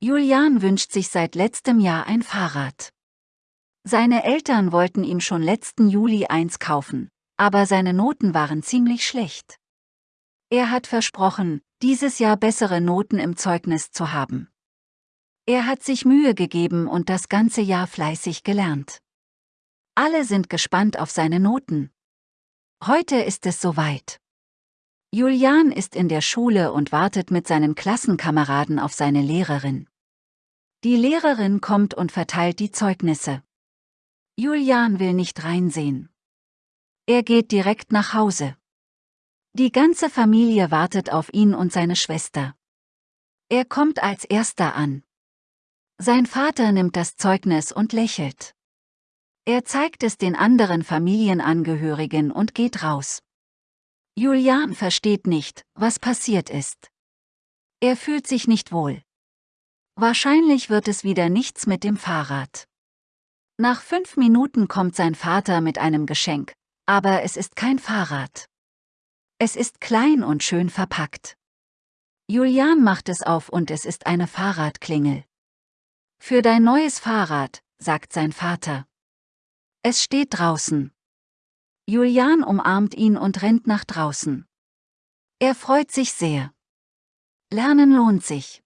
Julian wünscht sich seit letztem Jahr ein Fahrrad. Seine Eltern wollten ihm schon letzten Juli eins kaufen, aber seine Noten waren ziemlich schlecht. Er hat versprochen, dieses Jahr bessere Noten im Zeugnis zu haben. Er hat sich Mühe gegeben und das ganze Jahr fleißig gelernt. Alle sind gespannt auf seine Noten. Heute ist es soweit. Julian ist in der Schule und wartet mit seinen Klassenkameraden auf seine Lehrerin. Die Lehrerin kommt und verteilt die Zeugnisse. Julian will nicht reinsehen. Er geht direkt nach Hause. Die ganze Familie wartet auf ihn und seine Schwester. Er kommt als erster an. Sein Vater nimmt das Zeugnis und lächelt. Er zeigt es den anderen Familienangehörigen und geht raus. Julian versteht nicht, was passiert ist. Er fühlt sich nicht wohl. Wahrscheinlich wird es wieder nichts mit dem Fahrrad. Nach fünf Minuten kommt sein Vater mit einem Geschenk, aber es ist kein Fahrrad. Es ist klein und schön verpackt. Julian macht es auf und es ist eine Fahrradklingel. Für dein neues Fahrrad, sagt sein Vater. Es steht draußen. Julian umarmt ihn und rennt nach draußen. Er freut sich sehr. Lernen lohnt sich.